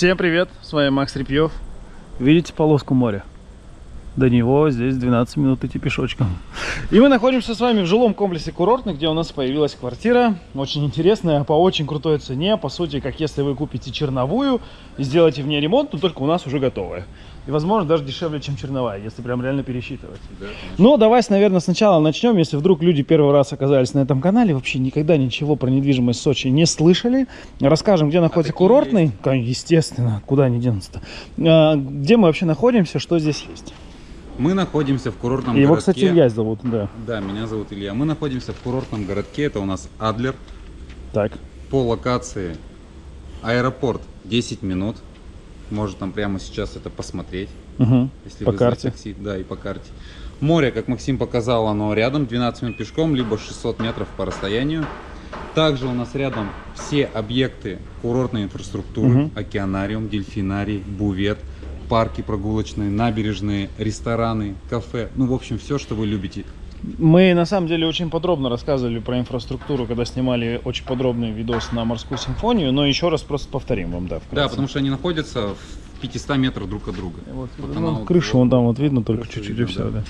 Всем привет, с вами Макс Репьев. Видите полоску моря? До него здесь 12 минут идти пешочком. И мы находимся с вами в жилом комплексе курортный, где у нас появилась квартира. Очень интересная, по очень крутой цене. По сути, как если вы купите черновую и сделаете в ней ремонт, то только у нас уже готовая. И, возможно, даже дешевле, чем черновая, если прям реально пересчитывать. Да, Но давайте, наверное, сначала начнем. Если вдруг люди первый раз оказались на этом канале, вообще никогда ничего про недвижимость Сочи не слышали. Расскажем, где находится а курортный. Есть? Естественно, куда они денутся-то. А, где мы вообще находимся, что здесь есть. Мы находимся в курортном Его, городке. кстати, Илья зовут, да. Да, меня зовут Илья. Мы находимся в курортном городке. Это у нас Адлер. Так. По локации аэропорт 10 минут. Может там прямо сейчас это посмотреть. Угу. Если по карте. Такси. Да, и по карте. Море, как Максим показал, оно рядом. 12 минут пешком, либо 600 метров по расстоянию. Также у нас рядом все объекты курортной инфраструктуры. Угу. Океанариум, дельфинарий, бувет парки прогулочные, набережные, рестораны, кафе. Ну, в общем, все, что вы любите. Мы на самом деле очень подробно рассказывали про инфраструктуру, когда снимали очень подробный видос на морскую симфонию, но еще раз просто повторим вам, да. Вкратце. Да, потому что они находятся в 500 метров друг от друга. Вот, вот ну, вот, крышу вон там вот видно, только чуть-чуть и все. Да. Да.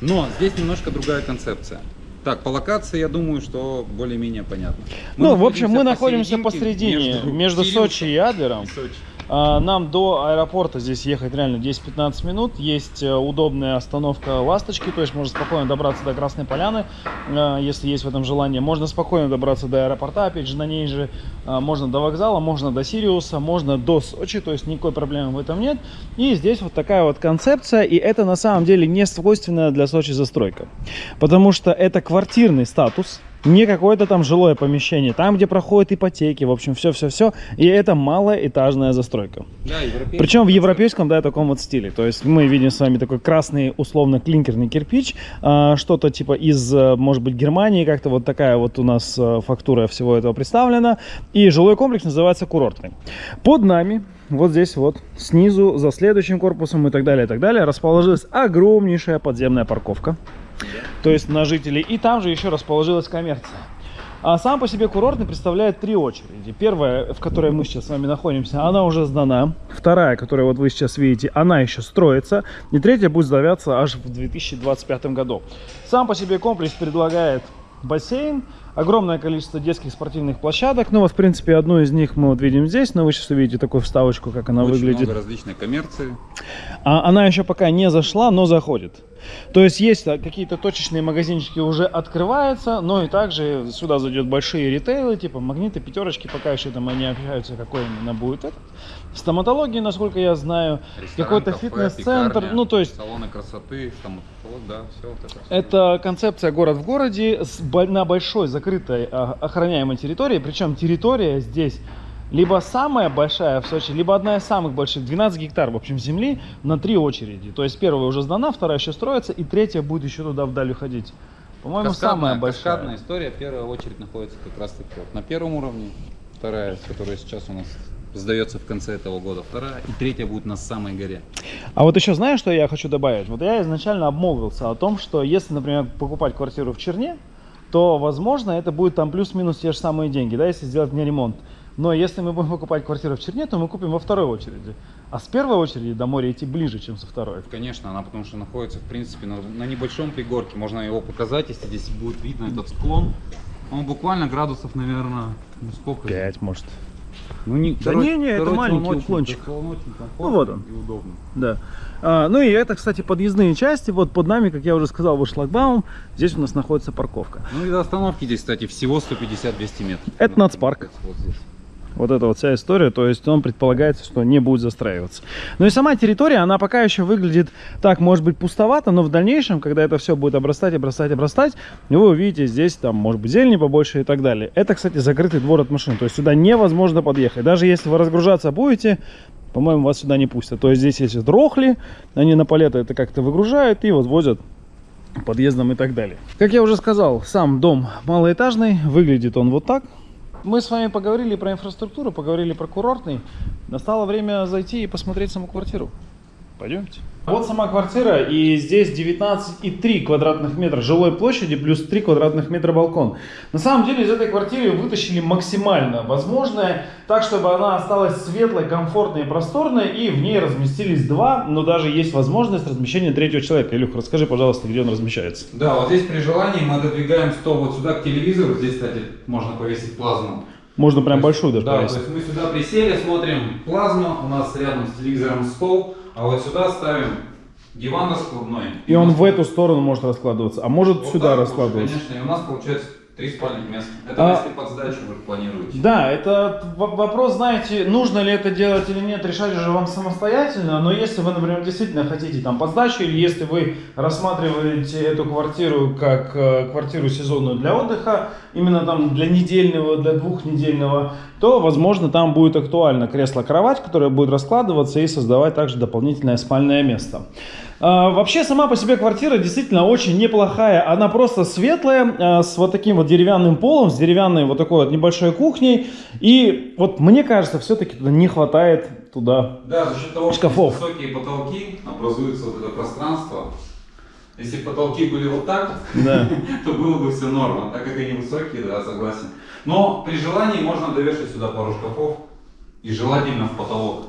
Но здесь немножко другая концепция. Так, по локации, я думаю, что более-менее понятно. Мы ну, в общем, мы находимся посередине, между, между Сочи и Адлером. И Сочи. А, нам до аэропорта здесь ехать реально 10-15 минут. Есть э, удобная остановка «Ласточки», то есть можно спокойно добраться до Красной Поляны, э, если есть в этом желание. Можно спокойно добраться до аэропорта, опять же, на ней же. Э, можно до вокзала, можно до Сириуса, можно до Сочи, то есть никакой проблемы в этом нет. И здесь вот такая вот концепция, и это на самом деле не свойственная для Сочи застройка. Потому что это квартирный статус, не какое-то там жилое помещение, там, где проходят ипотеки, в общем, все-все-все. И это малоэтажная застройка. Да, Причем в европейском, да, таком вот стиле. То есть мы видим с вами такой красный, условно, клинкерный кирпич, а, что-то типа из, может быть, Германии, как-то вот такая вот у нас а, фактура всего этого представлена. И жилой комплекс называется курортный. Под нами вот здесь вот снизу за следующим корпусом и так далее и так далее расположилась огромнейшая подземная парковка то есть на жителей. И там же еще расположилась коммерция. А сам по себе курортный представляет три очереди. Первая, в которой мы сейчас с вами находимся, она уже сдана. Вторая, которую вот вы сейчас видите, она еще строится. И третья будет сдаваться аж в 2025 году. Сам по себе комплекс предлагает бассейн, огромное количество детских спортивных площадок. Ну вот, в принципе, одну из них мы вот видим здесь, но вы сейчас увидите такую вставочку, как она Очень выглядит. много различной коммерции. А, она еще пока не зашла, но заходит. То есть есть какие-то точечные магазинчики уже открываются, но и также сюда зайдет большие ритейлы, типа магниты, пятерочки, пока еще там они общаются, какой именно будет этот. Стоматологии, насколько я знаю, какой-то фитнес-центр, ну то есть... Салоны красоты, стоматолог, да, все вот это. Это концепция город в городе на большой закрытой а, охраняемой территории, причем территория здесь либо самая большая в Сочи, либо одна из самых больших, 12 гектар, в общем, земли на три очереди. То есть первая уже сдана, вторая еще строится, и третья будет еще туда вдаль уходить. По-моему, самая большая. Каскадная история, первая очередь находится как раз таки вот на первом уровне, вторая, которая сейчас у нас сдается в конце этого года, вторая, и третья будет на самой горе. А вот еще знаешь, что я хочу добавить? Вот я изначально обмолвился о том, что если, например, покупать квартиру в Черне, то, возможно, это будет там плюс-минус те же самые деньги, да, если сделать мне ремонт. Но если мы будем покупать квартиру в Черне, то мы купим во второй очереди. А с первой очереди до моря идти ближе, чем со второй. Конечно, она потому что находится, в принципе, на, на небольшом пригорке. Можно его показать, если здесь будет видно этот склон. Он буквально градусов, наверное, ну сколько? Пять, может. Ну, не, да короче, не, не, это маленький очень, уклончик. Он очень ну вот он. И удобно. Да. А, ну и это, кстати, подъездные части. Вот под нами, как я уже сказал, вот шлагбаум. Здесь у нас находится парковка. Ну и до остановки здесь, кстати, всего 150-200 метров. Это нацпарк. Вот здесь. Вот эта вот вся история, то есть он предполагается, что не будет застраиваться. Ну и сама территория, она пока еще выглядит так, может быть, пустовато, но в дальнейшем, когда это все будет обрастать, обрастать, обрастать, вы увидите здесь, там, может быть, зелени побольше и так далее. Это, кстати, закрытый двор от машин, то есть сюда невозможно подъехать. Даже если вы разгружаться будете, по-моему, вас сюда не пустят. То есть здесь есть дрохли, они на палеты это как-то выгружают и вот возят подъездом и так далее. Как я уже сказал, сам дом малоэтажный, выглядит он вот так мы с вами поговорили про инфраструктуру, поговорили про курортный. Настало время зайти и посмотреть саму квартиру. Пойдемте. Вот сама квартира, и здесь 19,3 квадратных метра жилой площади, плюс 3 квадратных метра балкон. На самом деле из этой квартиры вытащили максимально возможное, так чтобы она осталась светлой, комфортной и просторной, и в ней разместились два, но даже есть возможность размещения третьего человека. Илюх, расскажи, пожалуйста, где он размещается. Да, вот здесь при желании мы отодвигаем стол вот сюда к телевизору, здесь, кстати, можно повесить плазму. Можно прям большую даже Да, повесить. то есть мы сюда присели, смотрим плазму, у нас рядом с телевизором стол, а вот сюда ставим диван раскладной. И он у нас в эту сторону может раскладываться, а может вот сюда раскладываться. Конечно, и у нас получается три спальных места. Это А- если под сдачу вы планируете. Да, это вопрос, знаете, нужно ли это делать или нет, решать уже вам самостоятельно, но если вы, например, действительно хотите там под сдачу, или если вы рассматриваете эту квартиру как э, квартиру сезонную для отдыха, именно там для недельного, для двухнедельного, то, возможно, там будет актуально кресло-кровать, которое будет раскладываться и создавать также дополнительное спальное место. А, Вообще сама по себе квартира действительно очень неплохая. Она просто светлая, а, с вот таким вот деревянным полом, с деревянной вот такой вот небольшой кухней. И вот мне кажется, все-таки туда не хватает туда. Да, за счет того, Шкафов. что высокие потолки, образуется вот это пространство. Если потолки были вот так, Да. то было бы все норма, так как они высокие, да, согласен. Но при желании можно довешать сюда пару шкафов и желательно в потолок.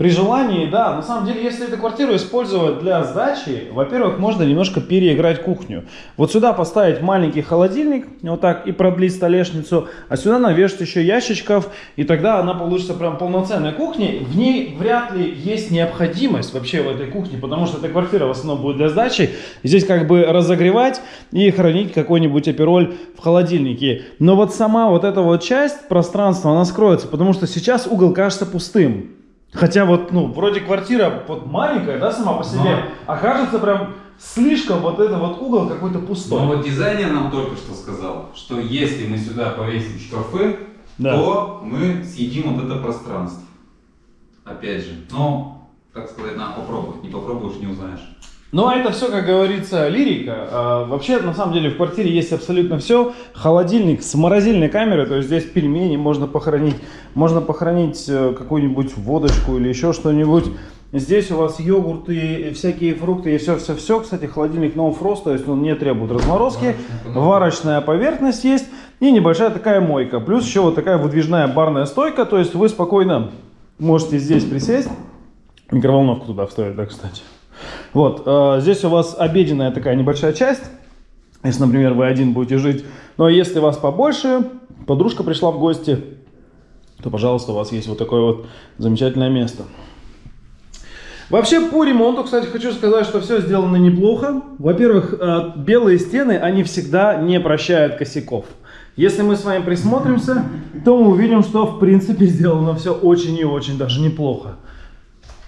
При желании, да, на самом деле, если эту квартиру использовать для сдачи, во-первых, можно немножко переиграть кухню. Вот сюда поставить маленький холодильник, вот так, и продлить столешницу, а сюда навешать еще ящичков, и тогда она получится прям полноценная кухня. В ней вряд ли есть необходимость вообще в этой кухне, потому что эта квартира в основном будет для сдачи. Здесь как бы разогревать и хранить какой-нибудь апероль в холодильнике. Но вот сама вот эта вот часть пространства, она скроется, потому что сейчас угол кажется пустым. Хотя вот, ну, вроде квартира вот маленькая, да, сама по себе, Но- а кажется прям слишком вот этот вот угол какой-то пустой. Но вот дизайнер нам только что сказал, что если мы сюда повесим шкафы, Да. то мы съедим вот это пространство. Опять же, но, так сказать, надо попробовать. Не попробуешь, не узнаешь. Но это все, как говорится, лирика. А, вообще, на самом деле, в квартире есть абсолютно все. Холодильник с морозильной камерой, то есть здесь пельмени можно похоронить, можно похоронить э, какую-нибудь водочку или еще что-нибудь. Здесь у вас йогурты, всякие фрукты и все-все-все. Кстати, холодильник No Frost, то есть он не требует разморозки. Варочная поверхность есть и небольшая такая мойка. Плюс еще вот такая выдвижная барная стойка, то есть вы спокойно можете здесь присесть. Микроволновку туда вставить, да, кстати. Вот, э, здесь у вас обеденная такая небольшая часть. Если, например, вы один будете жить. Но если вас побольше, подружка пришла в гости, то, пожалуйста, у вас есть вот такое вот замечательное место. Вообще по ремонту, кстати, хочу сказать, что все сделано неплохо. Во-первых, э, белые стены, они всегда не прощают косяков. Если мы с вами присмотримся, то мы увидим, что в принципе сделано все очень и очень даже неплохо.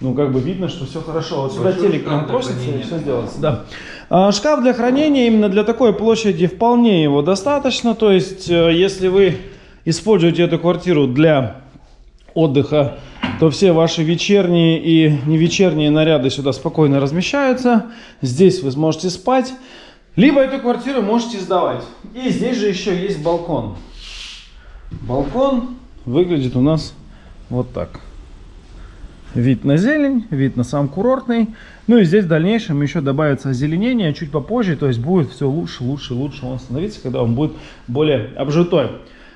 Ну, как бы видно, что все хорошо. Вот сюда Большой телек для просится и все делается. Да. А, Шкаф для хранения именно для такой площади вполне его достаточно. То есть, э, если вы используете эту квартиру для отдыха, то все ваши вечерние и не вечерние наряды сюда спокойно размещаются. Здесь вы сможете спать. Либо эту квартиру можете сдавать. И здесь же еще есть балкон. Балкон выглядит у нас вот так. Вид на зелень, вид на сам курортный. Ну и здесь в дальнейшем еще добавится озеленение чуть попозже. То есть будет все лучше, лучше, лучше он становиться, когда он будет более обжитой.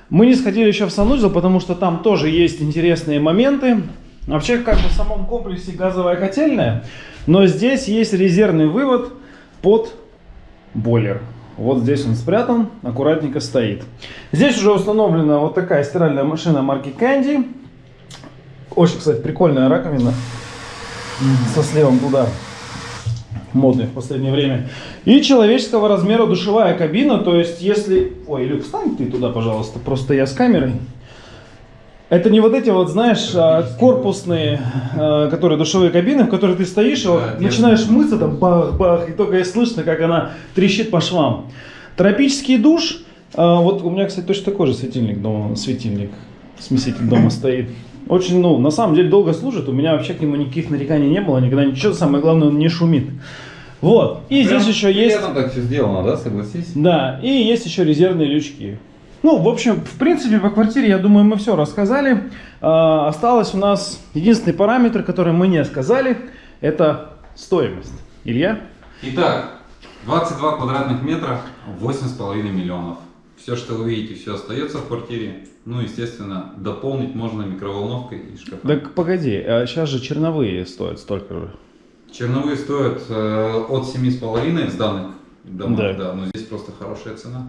Мы не сходили еще в санузел, потому что там тоже есть интересные моменты. Вообще, как бы в самом комплексе газовая котельная, но здесь есть резервный вывод под бойлер. Вот здесь он спрятан, аккуратненько стоит. Здесь уже установлена вот такая стиральная машина марки Candy. Очень, кстати, прикольная раковина со сливом туда. Модный в последнее время. И человеческого размера душевая кабина. То есть, если... Ой, Люк, встань ты туда, пожалуйста. Просто я с камерой. Это не вот эти вот, знаешь, а, корпусные, а, которые душевые кабины, в которых ты стоишь, и вот начинаешь мыться, там бах-бах, и только и слышно, как она трещит по швам. Тропический душ. а, Вот у меня, кстати, точно такой же светильник дома, светильник, смеситель дома стоит. Очень, ну, на самом деле долго служит. У меня вообще к нему никаких нареканий не было, никогда ничего. Самое главное, он не шумит. Вот. И Прям здесь еще есть... так все сделано, да, согласись? Да, и есть еще резервные лючки. Ну, в общем, в принципе, по квартире, я думаю, мы все рассказали. А, осталось у нас единственный параметр, который мы не сказали. это стоимость. Илья? Итак, 22 квадратных метра, 8,5 миллионов. Все, что вы видите, все остается в квартире. Ну, естественно, дополнить можно микроволновкой и шкафом. Так погоди, а сейчас же черновые стоят столько же. Черновые стоят э, от 7,5 в данных домах, Да. да. но здесь просто хорошая цена.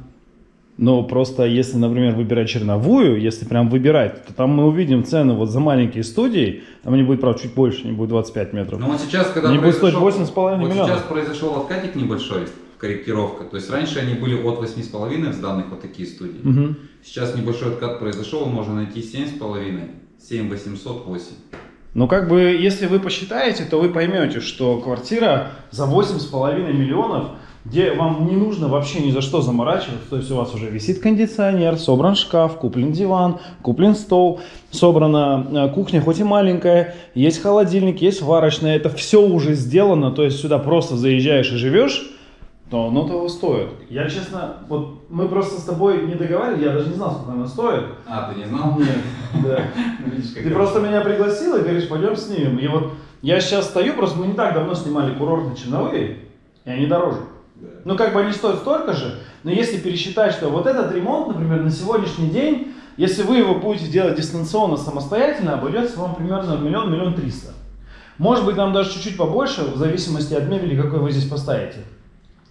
Но просто если, например, выбирать черновую, если прям выбирать, то там мы увидим цены вот за маленькие студии, там не будет, правда, чуть больше, не будет 25 метров. Но вот сейчас, когда Не будет стоить произошел- 8,5 вот миллионов. сейчас произошел откатик небольшой, корректировка. То есть раньше они были от 8,5 в данных вот такие студии. Мгм. Сейчас небольшой откат произошел, можно найти 7,5, 7 800, 8. Ну, как бы, если вы посчитаете, то вы поймете, что квартира за 8,5 миллионов, где вам не нужно вообще ни за что заморачиваться, то есть у вас уже висит кондиционер, собран шкаф, куплен диван, куплен стол, собрана э, кухня, хоть и маленькая, есть холодильник, есть варочная, это все уже сделано, то есть сюда просто заезжаешь и живешь, то оно того стоит. Я, честно, вот мы просто с тобой не договаривали, я даже не знал, сколько она стоит. А, ты не знал? Нет, да. Как Ты просто меня пригласил и говоришь, пойдем снимем. И вот я сейчас стою, просто мы не так давно снимали курортные черновые, и они дороже. Ну, как бы они стоят столько же, но если пересчитать, что вот этот ремонт, например, на сегодняшний день, если вы его будете делать дистанционно, самостоятельно, обойдется вам примерно в миллион, миллион триста. Может быть, нам даже чуть-чуть побольше, в зависимости от мебели, какой вы здесь поставите.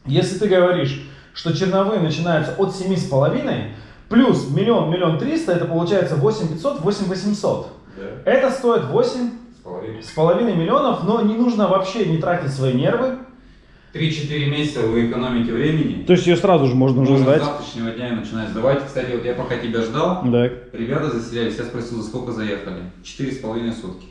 Если ты говоришь, что черновые начинаются от 7,5, плюс миллион, миллион триста, это получается 8 500, 8 800. Да. Это стоит 8 С половиной. с половиной миллионов, но не нужно вообще не тратить свои нервы. 3-4 месяца вы экономите времени. То есть ее сразу же можно уже Можно с сдать. завтрашнего дня начинать сдавать. Кстати, вот я пока тебя ждал, Да. ребята заселялись, я спросил, за сколько заехали? Четыре с половиной сутки.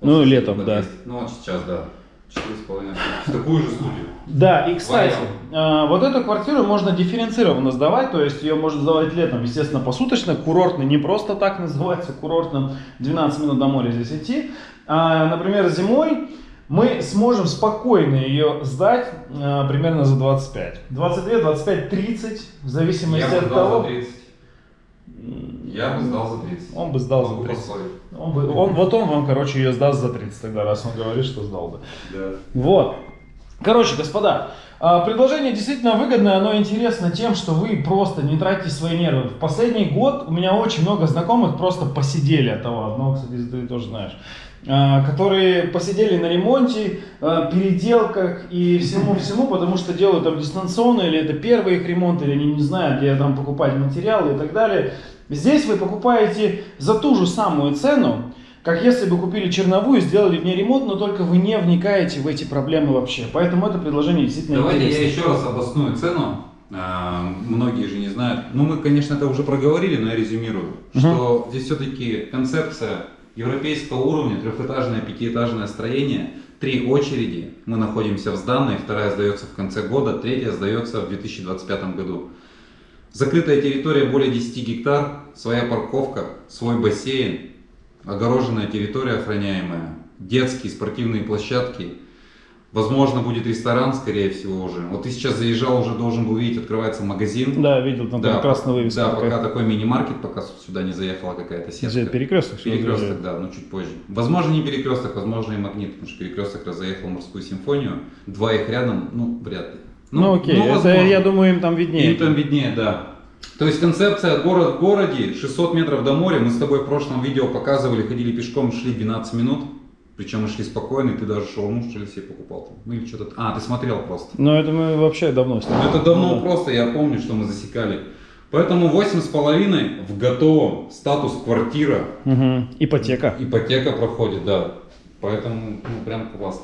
Ну, Вот летом, да. Ну, вот сейчас, да. Четыре с половиной сутки. В такую же студию. Да, и кстати, э, вот эту квартиру можно дифференцированно сдавать, то есть ее можно сдавать летом, естественно, посуточно, курортный не просто так называется, курортным 12 минут до моря здесь идти. А, например, зимой мы сможем спокойно ее сдать э, примерно за 25. 22, 25, 30, в зависимости Я от того. за 30. Я бы сдал за 30. Он бы сдал за Могу 30. поспорить. Он бы- он- вот он вам, короче, ее сдаст за 30 тогда, раз он говорит, что сдал бы. Да. Вот. Короче, господа, а, предложение действительно выгодное, оно интересно тем, что вы просто не тратите свои нервы. В последний год у меня очень много знакомых просто посидели от того, одного, кстати, ты тоже знаешь, а, которые посидели на ремонте, а, переделках и всему-всему, потому что делают там дистанционно, или это первый их ремонт, или они не знают, где там покупать материалы и так далее. Здесь вы покупаете за ту же самую цену, как если бы купили черновую, сделали в ней ремонт, но только вы не вникаете в эти проблемы вообще. Поэтому это предложение действительно Давайте я интересно. еще раз обосную цену. А, Многие же не знают. Ну, мы, конечно, это уже проговорили, но я резюмирую. Мгм. Что здесь все-таки концепция европейского уровня, трехэтажное, пятиэтажное строение, три очереди. Мы находимся в сданной, вторая сдается в конце года, третья сдается в 2025 году. Закрытая территория более 10 гектар, своя парковка, свой бассейн, огороженная территория охраняемая, детские спортивные площадки, возможно будет ресторан, скорее всего уже. Вот ты сейчас заезжал, уже должен был видеть, открывается магазин. Да, видел, там, там красная вывеска. Да, пока такой мини-маркет, пока сюда не заехала какая-то сетка. Перекресток. Перекресток, да, но чуть позже. Возможно, не перекресток, возможно, и магнит, потому что перекресток раз заехал в морскую симфонию. Два их рядом, ну, вряд ли. Ну, окей, это, возможно. я думаю, им там виднее. Им там виднее, да. То есть концепция город в городе, 600 метров до моря. Мы с тобой в прошлом видео показывали, ходили пешком, шли 12 минут. Причем мы шли спокойно, и ты даже шаурму, что ли, себе покупал. Ну или что-то. А, ты смотрел просто. Но это мы вообще давно Ну, снимали. Это давно Да. просто, я помню, что мы засекали. Поэтому 8,5 в готовом статус квартира. Мгм. Ипотека. Ипотека проходит, да. Поэтому, ну, прям классно.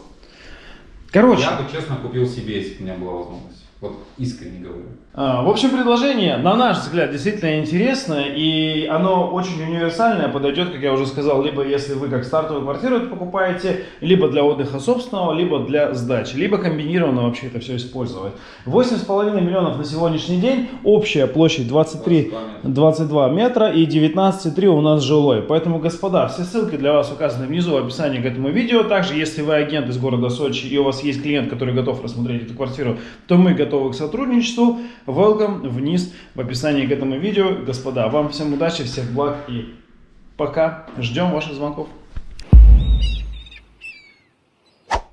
Короче, Я бы, честно, купил себе, если бы у меня была возможность. Вот искренне говорю. А, В общем, предложение, на наш взгляд, действительно интересно, и оно очень универсальное, подойдет, как я уже сказал, либо если вы как стартовую квартиру покупаете, либо для отдыха собственного, либо для сдачи, либо комбинированно вообще это все использовать. 8,5 миллионов на сегодняшний день, общая площадь 23 22 метра. 22 метра и 19,3 у нас жилой. Поэтому, господа, все ссылки для вас указаны внизу в описании к этому видео. Также, если вы агент из города Сочи и у вас есть клиент, который готов рассмотреть эту квартиру, то мы готовы к сотрудничеству. Welcome вниз в описании к этому видео. Господа, вам всем удачи, всех благ и пока. Ждем ваших звонков.